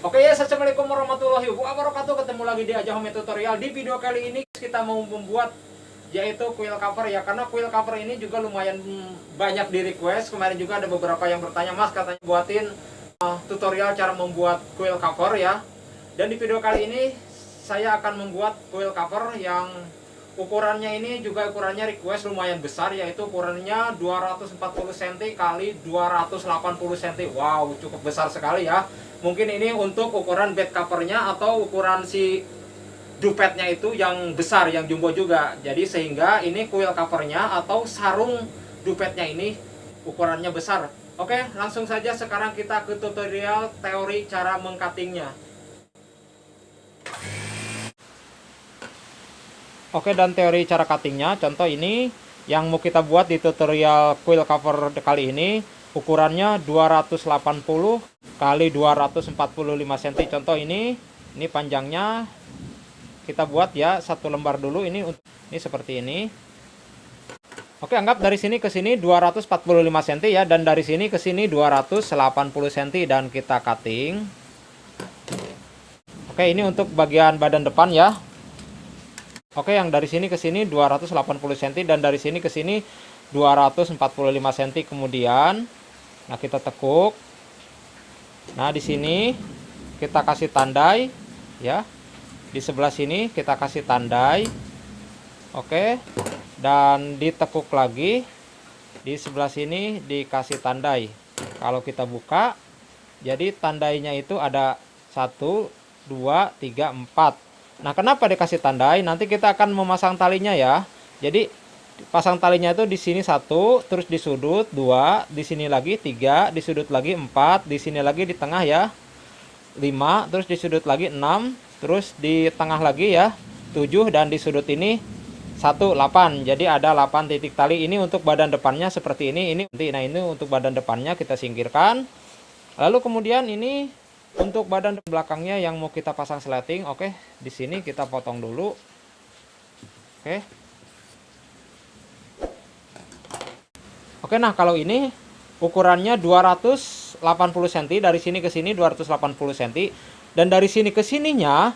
Oke ya, assalamualaikum warahmatullahi wabarakatuh. Ketemu lagi di Aja Home Tutorial. Di video kali ini kita mau membuat yaitu kuil cover ya. Karena kuil cover ini juga lumayan banyak di request. Kemarin juga ada beberapa yang bertanya, Mas katanya buatin uh, tutorial cara membuat kuil cover ya. Dan di video kali ini saya akan membuat kuil cover yang ukurannya ini juga ukurannya request lumayan besar yaitu ukurannya 240 cm kali 280 cm. Wow, cukup besar sekali ya. Mungkin ini untuk ukuran bed covernya atau ukuran si dupetnya itu yang besar yang jumbo juga. Jadi sehingga ini kuil covernya atau sarung dupetnya ini ukurannya besar. Oke langsung saja sekarang kita ke tutorial teori cara mengcuttingnya oke dan teori cara cuttingnya contoh ini yang mau kita buat di tutorial kuil cover kali ini ukurannya 280 kali 245 cm contoh ini ini panjangnya. Kita buat ya satu lembar dulu ini ini seperti ini. Oke anggap dari sini ke sini 245 cm ya dan dari sini ke sini 280 cm dan kita cutting. Oke ini untuk bagian badan depan ya Oke yang dari sini ke sini 280 cm dan dari sini ke sini 245 cm kemudian Nah, kita tekuk. Nah, di sini kita kasih tandai ya. Di sebelah sini kita kasih tandai. Oke. Dan ditekuk lagi. Di sebelah sini dikasih tandai. Kalau kita buka, jadi tandainya itu ada 1 2 3 4. Nah, kenapa dikasih tandai? Nanti kita akan memasang talinya ya. Jadi pasang talinya itu di sini satu terus di sudut dua di sini lagi tiga di sudut lagi empat di sini lagi di tengah ya lima terus di sudut lagi enam terus di tengah lagi ya tujuh dan di sudut ini satu delapan jadi ada delapan titik tali ini untuk badan depannya seperti ini ini nah ini untuk badan depannya kita singkirkan lalu kemudian ini untuk badan belakangnya yang mau kita pasang sleting oke di sini kita potong dulu oke Oke, nah kalau ini ukurannya 280 cm dari sini ke sini 280 cm dan dari sini ke sininya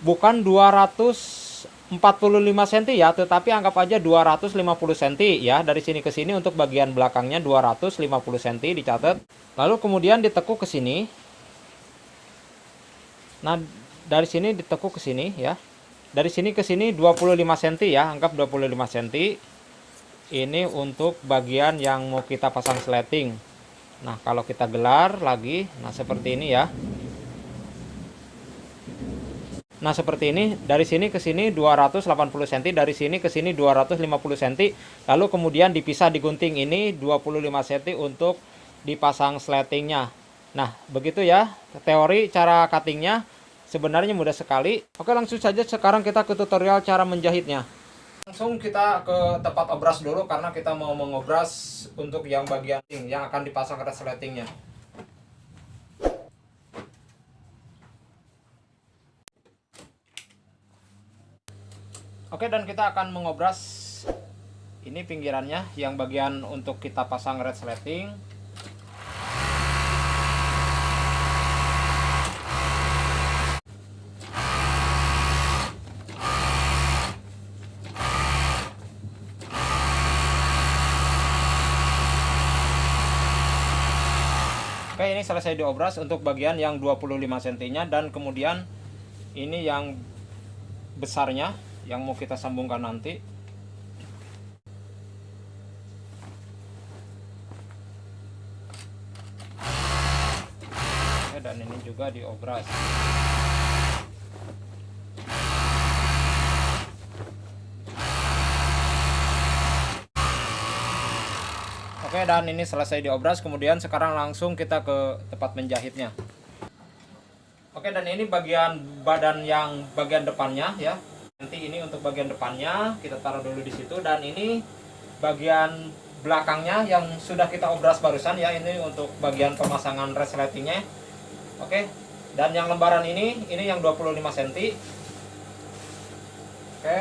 bukan 245 cm ya, tetapi anggap aja 250 cm ya. Dari sini ke sini untuk bagian belakangnya 250 cm dicatat. Lalu kemudian ditekuk ke sini. Nah, dari sini ditekuk ke sini ya. Dari sini ke sini 25 cm ya, anggap 25 cm ini untuk bagian yang mau kita pasang sleting. Nah kalau kita gelar lagi nah seperti ini ya. Nah seperti ini. Dari sini ke sini 280 cm dari sini ke sini 250 cm lalu kemudian dipisah digunting ini 25 cm untuk dipasang sletingnya Nah begitu ya teori cara cuttingnya. Sebenarnya mudah sekali. Oke langsung saja sekarang kita ke tutorial cara menjahitnya. Langsung kita ke tempat obras dulu karena kita mau mengobras untuk yang bagian yang akan dipasang resletingnya. Oke dan kita akan mengobras ini pinggirannya yang bagian untuk kita pasang resleting selesai diobras untuk bagian yang 25 cm dan kemudian ini yang besarnya yang mau kita sambungkan nanti. Dan ini juga diobras Oke dan ini selesai diobras kemudian sekarang langsung kita ke tempat menjahitnya. Oke dan ini bagian badan yang bagian depannya ya. Nanti ini untuk bagian depannya kita taruh dulu di situ. Dan ini bagian belakangnya yang sudah kita obras barusan ya. Ini untuk bagian pemasangan resletingnya Oke dan yang lembaran ini ini yang 25 cm Oke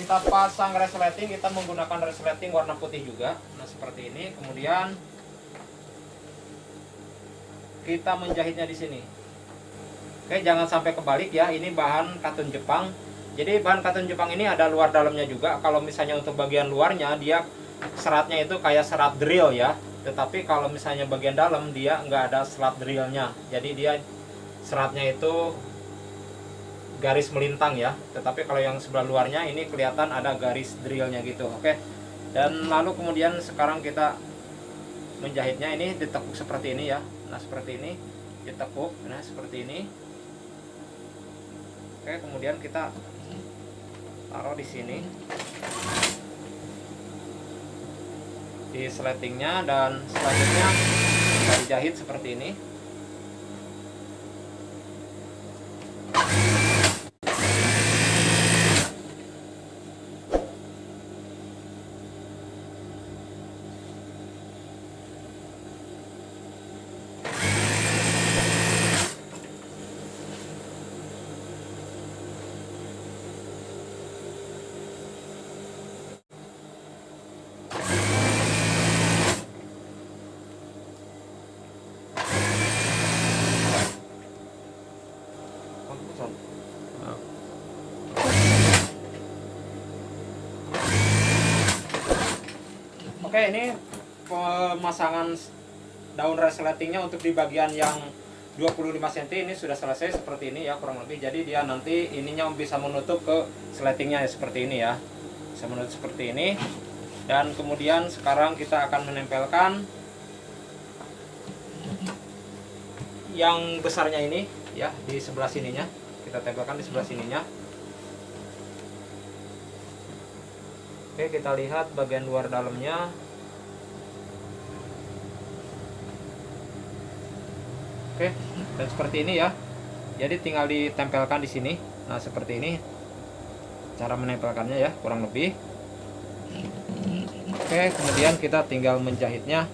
kita pasang resleting kita menggunakan resleting warna putih juga. Nah seperti ini. Kemudian kita menjahitnya di sini. Oke jangan sampai kebalik ya. Ini bahan katun Jepang. Jadi bahan katun Jepang ini ada luar dalamnya juga. Kalau misalnya untuk bagian luarnya dia seratnya itu kayak serat drill ya. Tetapi kalau misalnya bagian dalam dia nggak ada serat drillnya. Jadi dia seratnya itu garis melintang ya. Tetapi kalau yang sebelah luarnya ini kelihatan ada garis drillnya gitu oke? Dan lalu kemudian sekarang kita menjahitnya ini ditekuk seperti ini ya. Nah seperti ini ditekuk nah seperti ini. Oke kemudian kita taruh di sini. Di sletingnya dan selanjutnya kita dijahit seperti ini Oke ini pemasangan daun resletingnya untuk di bagian yang 25 cm ini sudah selesai seperti ini ya kurang lebih. Jadi dia nanti ininya bisa menutup ke sletingnya ya, seperti ini ya. Bisa menutup seperti ini. Dan kemudian sekarang kita akan menempelkan yang besarnya ini ya di sebelah sininya. Kita tempelkan di sebelah sininya. Oke kita lihat bagian luar dalamnya Oke dan seperti ini ya. Jadi tinggal ditempelkan di sini. Nah seperti ini. Cara menempelkannya ya kurang lebih. Oke kemudian kita tinggal menjahitnya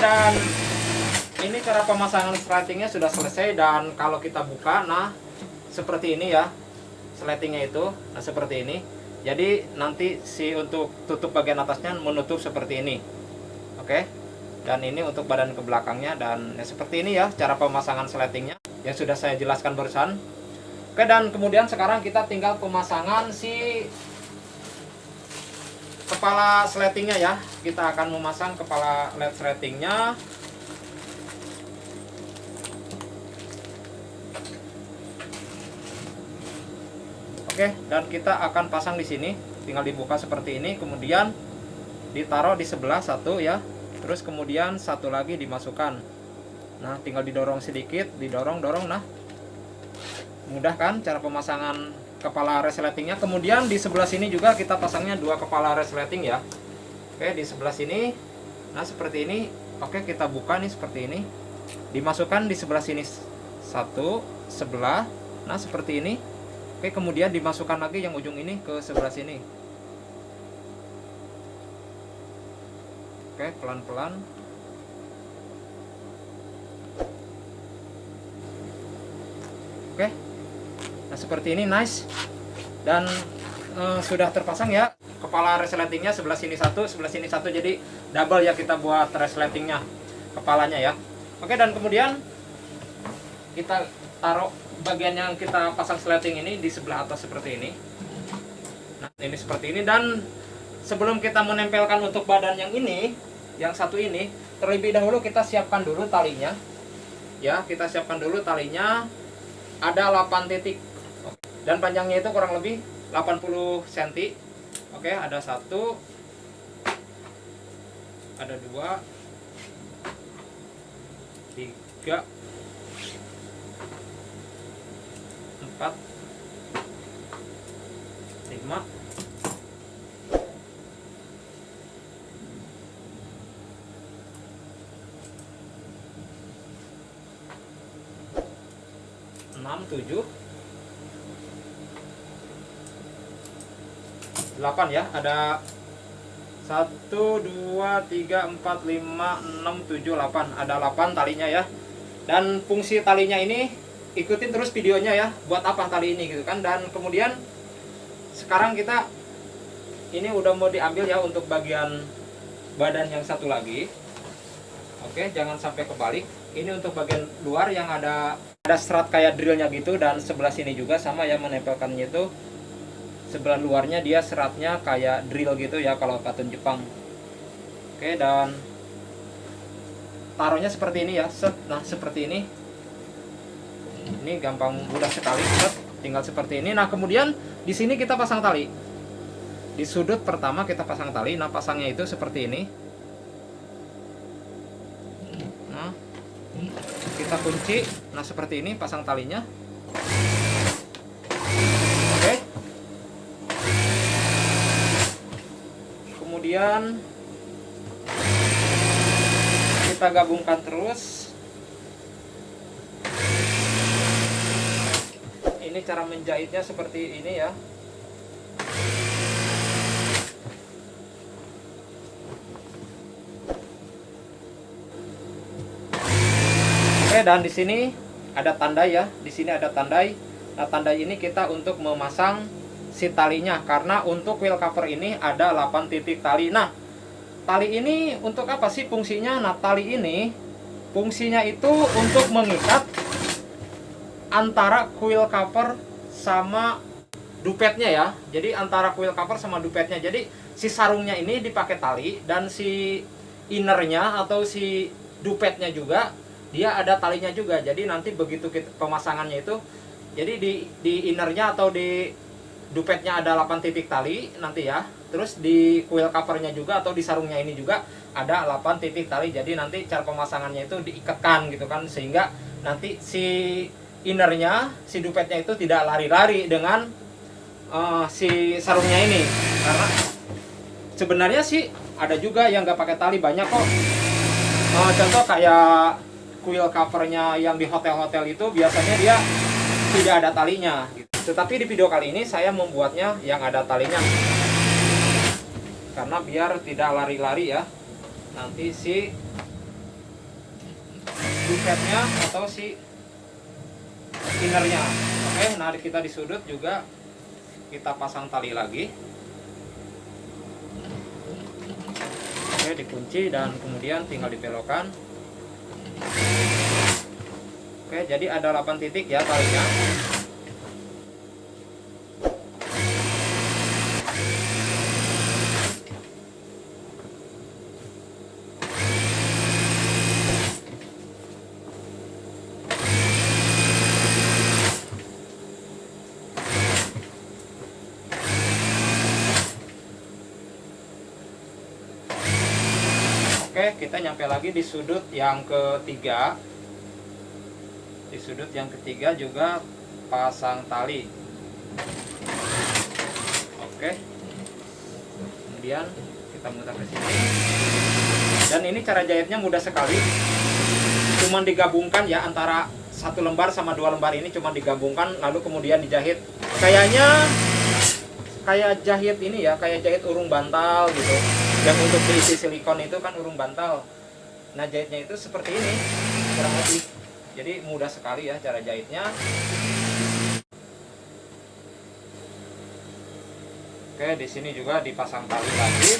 dan ini cara pemasangan sletingnya sudah selesai dan kalau kita buka nah seperti ini ya sletingnya itu nah seperti ini. Jadi nanti si untuk tutup bagian atasnya menutup seperti ini. Oke? Dan ini untuk badan ke belakangnya dan ya, seperti ini ya cara pemasangan sletingnya yang sudah saya jelaskan barusan. Oke dan kemudian sekarang kita tinggal pemasangan si kepala sletingnya ya. Kita akan memasang kepala led sletingnya. Oke dan kita akan pasang di sini. Tinggal dibuka seperti ini. Kemudian ditaruh di sebelah satu ya. Terus kemudian satu lagi dimasukkan. Nah tinggal didorong sedikit didorong dorong nah mudah kan cara pemasangan kepala resletingnya kemudian di sebelah sini juga kita pasangnya dua kepala resleting ya. Oke di sebelah sini. Nah seperti ini. Oke kita buka nih seperti ini. Dimasukkan di sebelah sini satu sebelah. Nah seperti ini. Oke kemudian dimasukkan lagi yang ujung ini ke sebelah sini. Oke pelan-pelan seperti ini nice. Dan uh, sudah terpasang ya. Kepala resletingnya sebelah sini satu sebelah sini satu. Jadi double ya kita buat resletingnya kepalanya ya. Oke dan kemudian kita taruh bagian yang kita pasang sleting ini di sebelah atas seperti ini. Nah ini seperti ini. Dan sebelum kita menempelkan untuk badan yang ini yang satu ini terlebih dahulu kita siapkan dulu talinya. Ya kita siapkan dulu talinya. Ada 8 titik dan panjangnya itu kurang lebih 80 cm oke ada satu ada dua tiga empat lima 7 8 ya ada 1 2 3 4 5 6 7 8 ada 8 talinya ya. Dan fungsi talinya ini ikutin terus videonya ya buat apa tali ini gitu kan. Dan kemudian sekarang kita ini udah mau diambil ya untuk bagian badan yang satu lagi. Oke jangan sampai kebalik. Ini untuk bagian luar yang ada ada serat kayak drillnya gitu dan sebelah sini juga sama ya menempelkannya itu sebelah luarnya dia seratnya kayak drill gitu ya kalau katun Jepang. Oke dan taruhnya seperti ini ya. Set nah seperti ini. Ini gampang mudah sekali set. Tinggal seperti ini. Nah kemudian di sini kita pasang tali. Di sudut pertama kita pasang tali. Nah pasangnya itu seperti ini. Nah kita kunci. Nah seperti ini pasang talinya kemudian kita gabungkan terus. Ini cara menjahitnya seperti ini ya. Oke dan di sini ada tandai ya. Di sini ada tandai. Nah tandai ini kita untuk memasang si talinya karena untuk wheel cover ini ada 8 titik tali. Nah tali ini untuk apa sih fungsinya? Nah tali ini fungsinya itu untuk mengikat antara wheel cover sama dupetnya ya. Jadi antara wheel cover sama dupetnya. Jadi si sarungnya ini dipakai tali dan si innernya atau si dupetnya juga dia ada talinya juga. Jadi nanti begitu kita, pemasangannya itu jadi di di innernya atau di dupetnya ada 8 titik tali nanti ya. Terus di coil covernya juga atau di sarungnya ini juga ada 8 titik tali. Jadi nanti cara pemasangannya itu diikatkan gitu kan sehingga nanti si innernya si dupetnya itu tidak lari-lari dengan uh, si sarungnya ini. Karena sebenarnya sih ada juga yang nggak pakai tali banyak kok. Uh, contoh kayak coil covernya yang di hotel-hotel itu biasanya dia tidak ada talinya. Tetapi di video kali ini saya membuatnya yang ada talinya. Karena biar tidak lari-lari ya. Nanti si dupetnya atau si innernya. Oke, nah kita di sudut juga kita pasang tali lagi. Oke, dikunci dan kemudian tinggal dibelokkan. Oke, jadi ada 8 titik ya talinya. Oke, kita nyampe lagi di sudut yang ketiga. Di sudut yang ketiga juga pasang tali. Oke. Kemudian kita mutar ke sini. Dan ini cara jahitnya mudah sekali. Cuman digabungkan ya antara satu lembar sama dua lembar ini cuma digabungkan lalu kemudian dijahit. Kayaknya kayak jahit ini ya, kayak jahit urung bantal gitu yang untuk diisi silikon itu kan urung bantal. Nah jahitnya itu seperti ini kurang lebih. Jadi mudah sekali ya cara jahitnya. Oke di sini juga dipasang tali lagi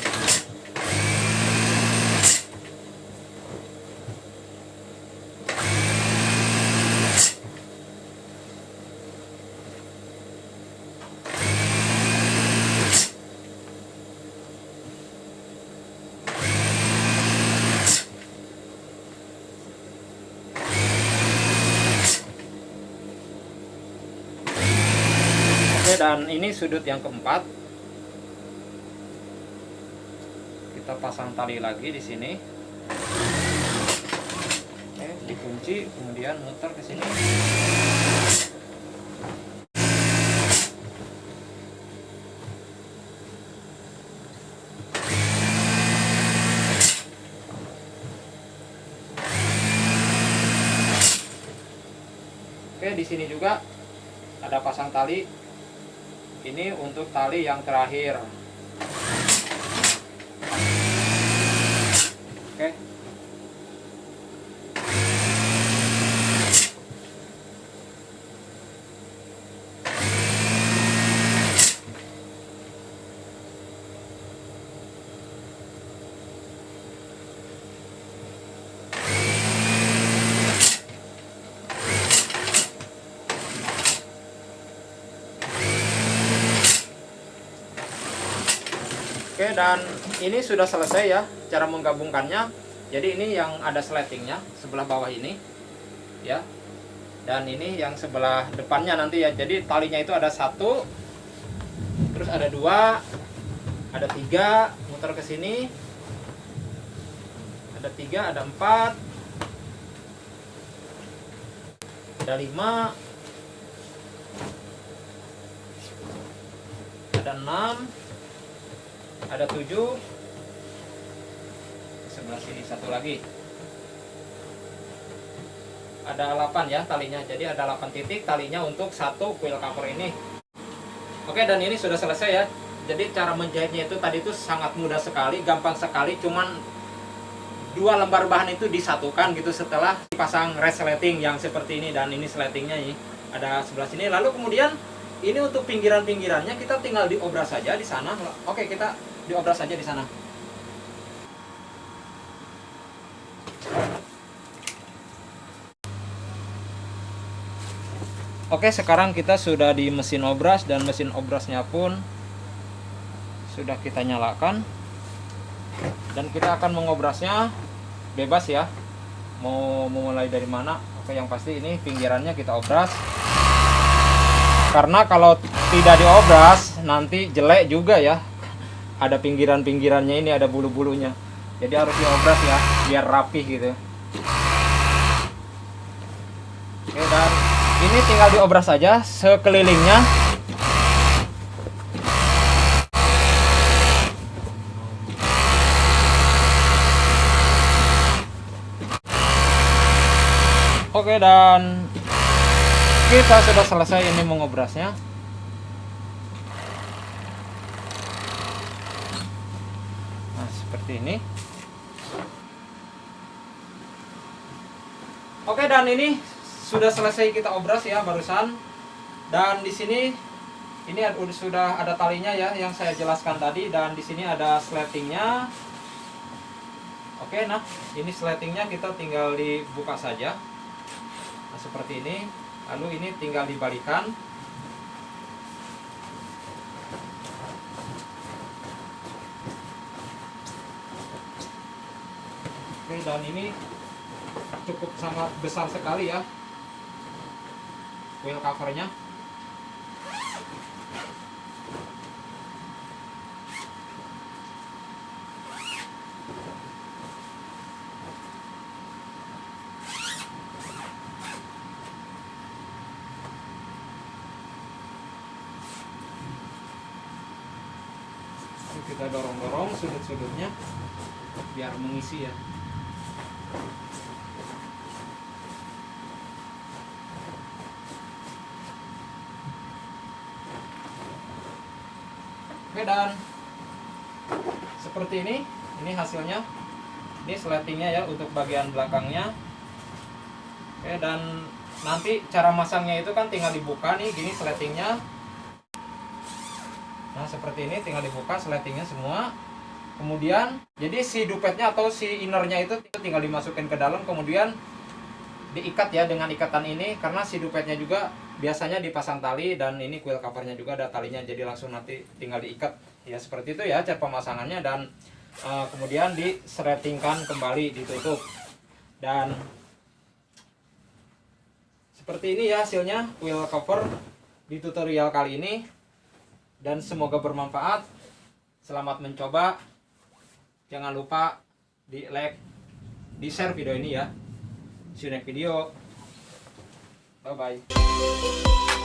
dan ini sudut yang keempat. Kita pasang tali lagi di sini. Oke dikunci kemudian muter ke sini. Oke di sini juga ada pasang tali. Ini untuk tali yang terakhir. Oke. Oke dan ini sudah selesai ya cara menggabungkannya. Jadi ini yang ada sletingnya sebelah bawah ini ya. Dan ini yang sebelah depannya nanti ya. Jadi talinya itu ada satu terus ada dua ada tiga muter ke sini. Ada tiga ada empat ada lima ada enam ada 7 sebelah sini satu lagi. Ada 8 ya talinya. Jadi ada 8 titik talinya untuk satu quill cover ini. Oke dan ini sudah selesai ya. Jadi cara menjahitnya itu tadi itu sangat mudah sekali gampang sekali. Cuman dua lembar bahan itu disatukan gitu setelah dipasang resleting yang seperti ini dan ini sletingnya ini. Ada sebelah sini. Lalu kemudian ini untuk pinggiran-pinggirannya kita tinggal diobras saja di sana. Oke kita diobras saja di sana. Oke sekarang kita sudah di mesin obras dan mesin obrasnya pun sudah kita nyalakan. Dan kita akan mengobrasnya bebas ya. Mau memulai dari mana? Oke yang pasti ini pinggirannya kita obras karena kalau tidak diobras nanti jelek juga ya. Ada pinggiran-pinggirannya ini ada bulu-bulunya. Jadi harus diobras ya biar rapih gitu oke dan ini tinggal diobras saja sekelilingnya. Oke dan kita sudah selesai ini mengobrasnya seperti ini. Oke dan ini sudah selesai kita obras ya barusan. Dan di sini ini sudah ada talinya ya yang saya jelaskan tadi. Dan di sini ada sletingnya oke nah ini sletingnya kita tinggal dibuka saja. Nah seperti ini lalu ini tinggal dibalikan. Oke, dan ini cukup sangat besar sekali ya. Wheel covernya kita dorong-dorong sudut-sudutnya biar mengisi ya Oke dan seperti ini, ini hasilnya. Ini sletingnya ya untuk bagian belakangnya. Oke dan nanti cara masangnya itu kan tinggal dibuka nih, gini sletingnya. Nah seperti ini tinggal dibuka sletingnya semua. Kemudian jadi si dupetnya atau si innernya itu tinggal dimasukin ke dalam, kemudian diikat ya dengan ikatan ini karena si dupetnya juga biasanya dipasang tali dan ini quill covernya juga ada talinya jadi langsung nanti tinggal diikat. Ya seperti itu ya cara pemasangannya dan uh, kemudian diseretingkan kembali ditutup. Dan seperti ini ya hasilnya quill cover di tutorial kali ini dan semoga bermanfaat selamat mencoba jangan lupa di like di share video ini ya See you next video. Bye bye.